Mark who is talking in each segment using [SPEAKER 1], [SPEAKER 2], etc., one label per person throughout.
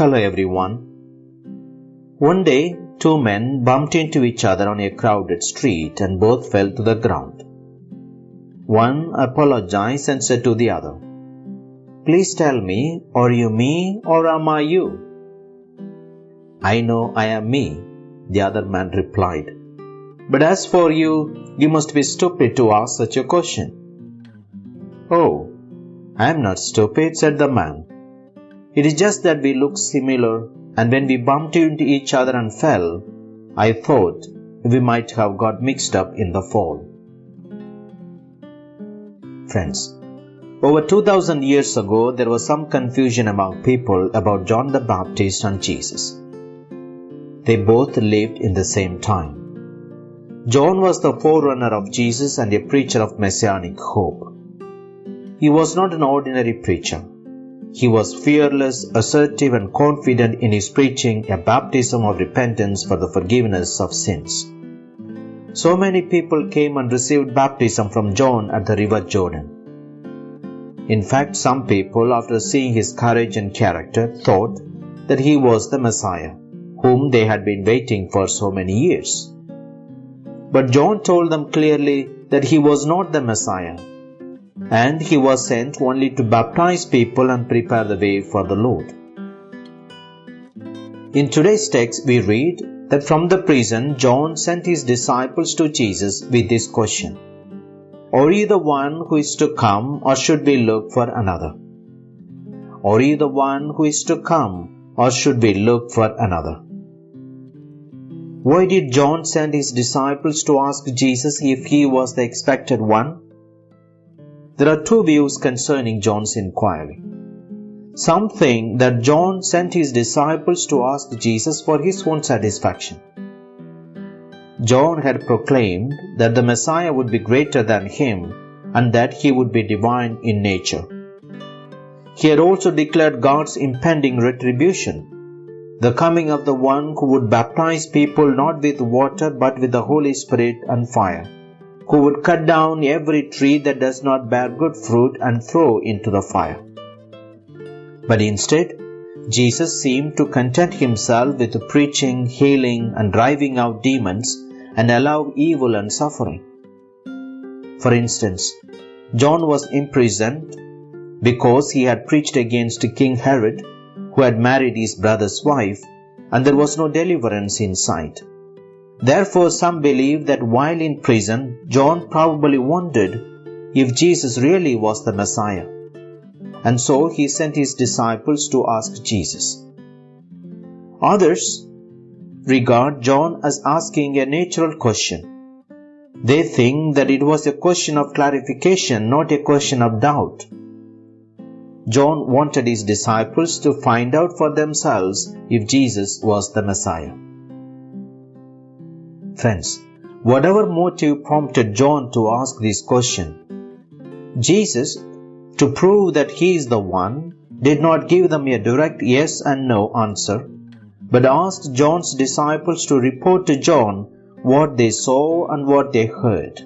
[SPEAKER 1] Hello everyone. One day, two men bumped into each other on a crowded street and both fell to the ground. One apologized and said to the other, Please tell me, are you me or am I you? I know I am me, the other man replied. But as for you, you must be stupid to ask such a question. Oh, I am not stupid, said the man. It is just that we look similar, and when we bumped into each other and fell, I thought we might have got mixed up in the fall. Friends, over 2000 years ago, there was some confusion among people about John the Baptist and Jesus. They both lived in the same time. John was the forerunner of Jesus and a preacher of messianic hope. He was not an ordinary preacher. He was fearless, assertive, and confident in his preaching a baptism of repentance for the forgiveness of sins. So many people came and received baptism from John at the river Jordan. In fact, some people, after seeing his courage and character, thought that he was the Messiah, whom they had been waiting for so many years. But John told them clearly that he was not the Messiah, and he was sent only to baptize people and prepare the way for the Lord. In today's text, we read that from the prison, John sent his disciples to Jesus with this question Are you the one who is to come, or should we look for another? Are you the one who is to come, or should we look for another? Why did John send his disciples to ask Jesus if he was the expected one? There are two views concerning John's inquiry. Some think that John sent his disciples to ask Jesus for his own satisfaction. John had proclaimed that the Messiah would be greater than him and that he would be divine in nature. He had also declared God's impending retribution, the coming of the one who would baptize people not with water but with the Holy Spirit and fire who would cut down every tree that does not bear good fruit and throw into the fire. But instead, Jesus seemed to content himself with preaching, healing, and driving out demons and allow evil and suffering. For instance, John was imprisoned because he had preached against King Herod, who had married his brother's wife, and there was no deliverance in sight. Therefore, some believe that while in prison, John probably wondered if Jesus really was the Messiah. And so he sent his disciples to ask Jesus. Others regard John as asking a natural question. They think that it was a question of clarification, not a question of doubt. John wanted his disciples to find out for themselves if Jesus was the Messiah. Friends, whatever motive prompted John to ask this question, Jesus, to prove that he is the one, did not give them a direct yes and no answer, but asked John's disciples to report to John what they saw and what they heard.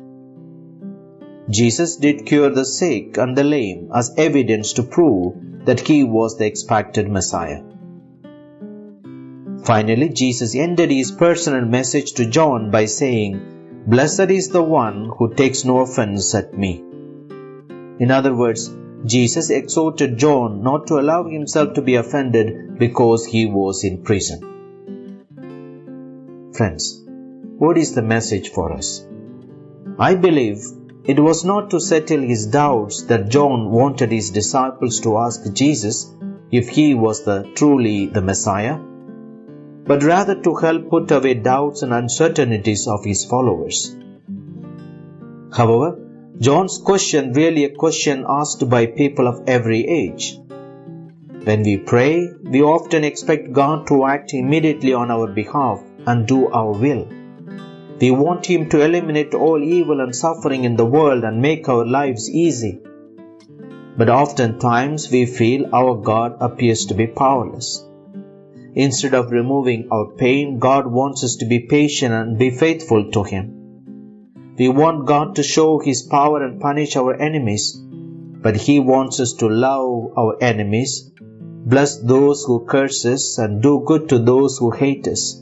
[SPEAKER 1] Jesus did cure the sick and the lame as evidence to prove that he was the expected Messiah. Finally, Jesus ended his personal message to John by saying, Blessed is the one who takes no offense at me. In other words, Jesus exhorted John not to allow himself to be offended because he was in prison. Friends, what is the message for us? I believe it was not to settle his doubts that John wanted his disciples to ask Jesus if he was the truly the Messiah but rather to help put away doubts and uncertainties of his followers. However, John's question really a question asked by people of every age. When we pray, we often expect God to act immediately on our behalf and do our will. We want Him to eliminate all evil and suffering in the world and make our lives easy. But oftentimes we feel our God appears to be powerless. Instead of removing our pain, God wants us to be patient and be faithful to Him. We want God to show His power and punish our enemies, but He wants us to love our enemies, bless those who curse us, and do good to those who hate us.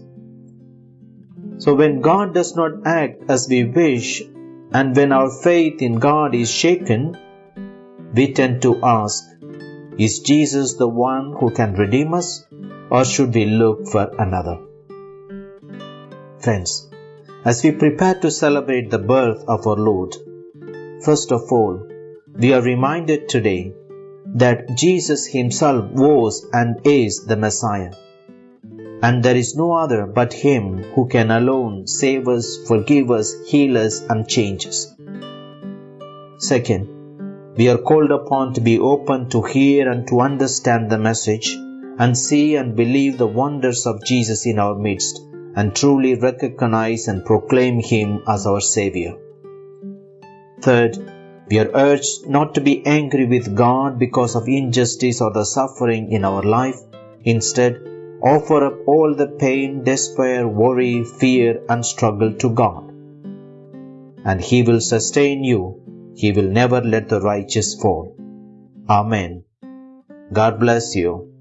[SPEAKER 1] So when God does not act as we wish, and when our faith in God is shaken, we tend to ask, Is Jesus the one who can redeem us, or should we look for another? Friends, as we prepare to celebrate the birth of our Lord, first of all, we are reminded today that Jesus Himself was and is the Messiah. And there is no other but Him who can alone save us, forgive us, heal us, and change us. Second, we are called upon to be open to hear and to understand the message and see and believe the wonders of Jesus in our midst and truly recognize and proclaim Him as our Savior. Third, we are urged not to be angry with God because of injustice or the suffering in our life. Instead, offer up all the pain, despair, worry, fear, and struggle to God. And He will sustain you. He will never let the righteous fall. Amen. God bless you.